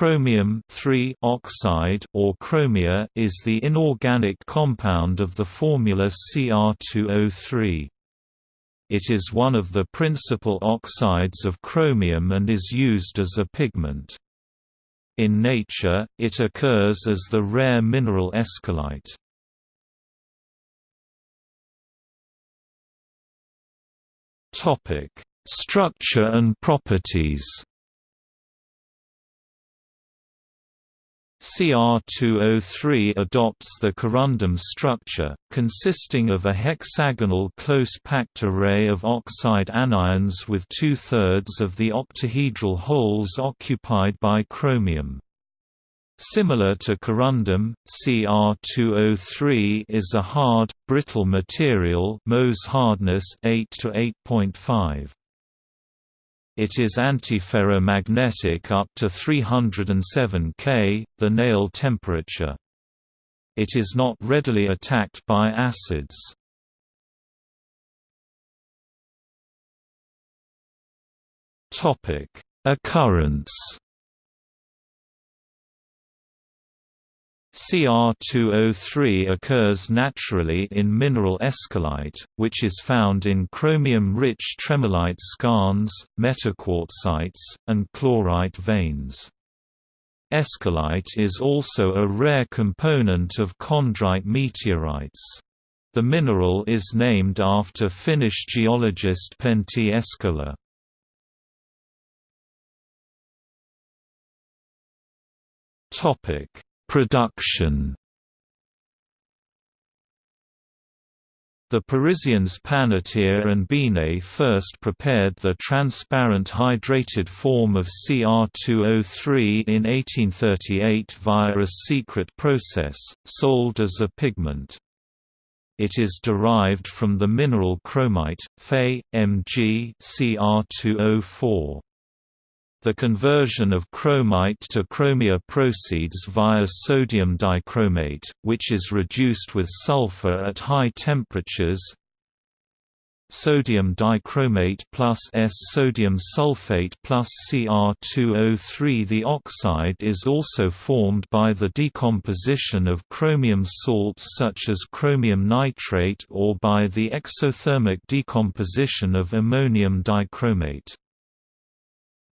Chromium oxide or chromia is the inorganic compound of the formula Cr2O3. It is one of the principal oxides of chromium and is used as a pigment. In nature, it occurs as the rare mineral eskolaite. Structure and properties Cr2O3 adopts the corundum structure, consisting of a hexagonal close-packed array of oxide anions with two-thirds of the octahedral holes occupied by chromium. Similar to corundum, Cr2O3 is a hard, brittle material Mohs hardness 8 to 8.5. It is antiferromagnetic up to 307 K, the Néel temperature. It is not readily attacked by acids. Occurrence Cr2O3 occurs naturally in mineral eskolaite, which is found in chromium-rich tremolite skarns, metaquartzites, and chlorite veins. Eskolaite is also a rare component of chondrite meteorites. The mineral is named after Finnish geologist Pentti Eskola. Topic Production The Parisians Pannetier and Binet first prepared the transparent hydrated form of Cr2O3 in 1838 via a secret process, sold as a pigment. It is derived from the mineral chromite, Fe, Mg Cr2O4. The conversion of chromite to chromia proceeds via sodium dichromate, which is reduced with sulfur at high temperatures. Sodium dichromate plus S sodium sulfate plus Cr2O3 The oxide is also formed by the decomposition of chromium salts such as chromium nitrate or by the exothermic decomposition of ammonium dichromate.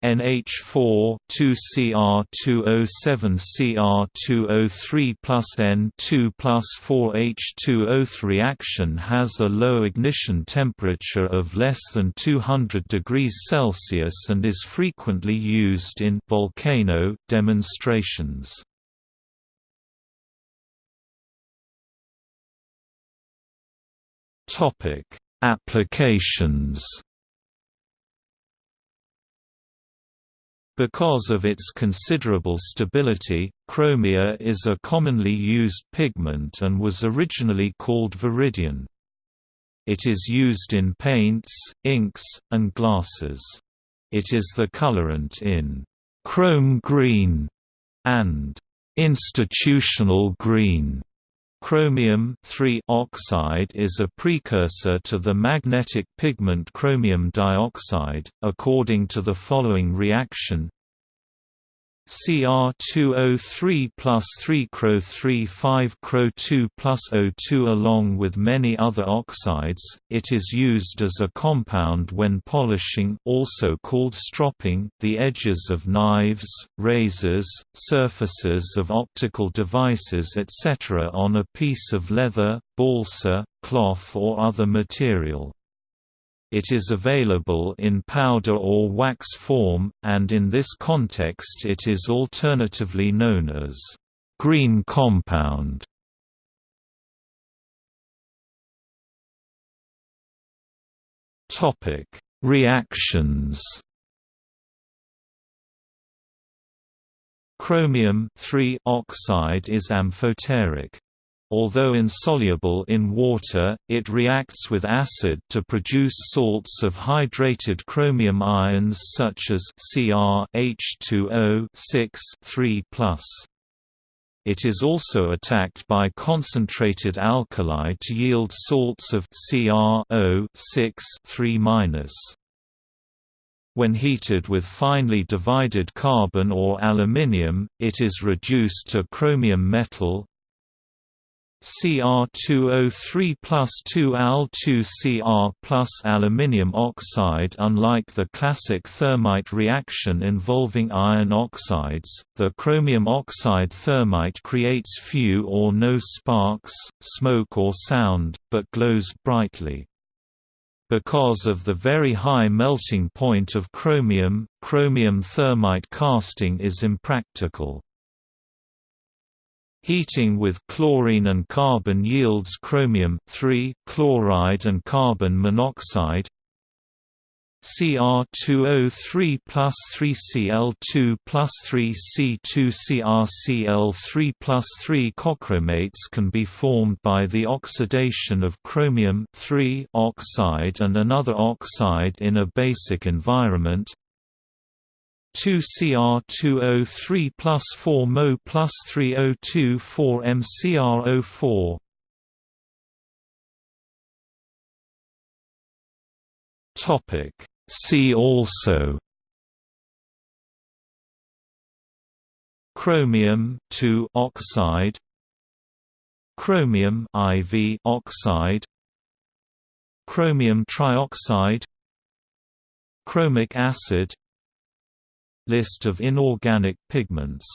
NH4 2Cr2O7 Cr2O3 plus N2 plus 4H2O3 reaction has a low ignition temperature of less than 200 degrees Celsius and is frequently used in volcano demonstrations. Topic: Applications Because of its considerable stability, chromia is a commonly used pigment and was originally called viridian. It is used in paints, inks, and glasses. It is the colorant in chrome green and institutional green. Chromium oxide is a precursor to the magnetic pigment chromium dioxide, according to the following reaction Cr2O3 plus 3Cro3 5Cro2 plus O2 Along with many other oxides, it is used as a compound when polishing also called stropping the edges of knives, razors, surfaces of optical devices etc. on a piece of leather, balsa, cloth or other material. It is available in powder or wax form, and in this context it is alternatively known as green compound. Topic: Reactions. Chromium oxide is amphoteric. Although insoluble in water, it reacts with acid to produce salts of hydrated chromium ions such as Cr H2O 6 3 It is also attacked by concentrated alkali to yield salts of Cr 6 3 When heated with finely divided carbon or aluminium, it is reduced to chromium metal Cr2O3 plus 2Al2Cr plus aluminium oxide Unlike the classic thermite reaction involving iron oxides, the chromium oxide thermite creates few or no sparks, smoke or sound, but glows brightly. Because of the very high melting point of chromium, chromium thermite casting is impractical. Heating with chlorine and carbon yields chromium chloride and carbon monoxide. Cr2O3 plus 3Cl2 plus 3C2CrCl3 plus 3 cochromates can be formed by the oxidation of chromium oxide and another oxide in a basic environment 2Cr2O3 plus 4 Mo plus 3O2 4 MCrO4 Topic. See also. Chromium oxide. Chromium IV oxide. Chromium trioxide. Chromic acid List of inorganic pigments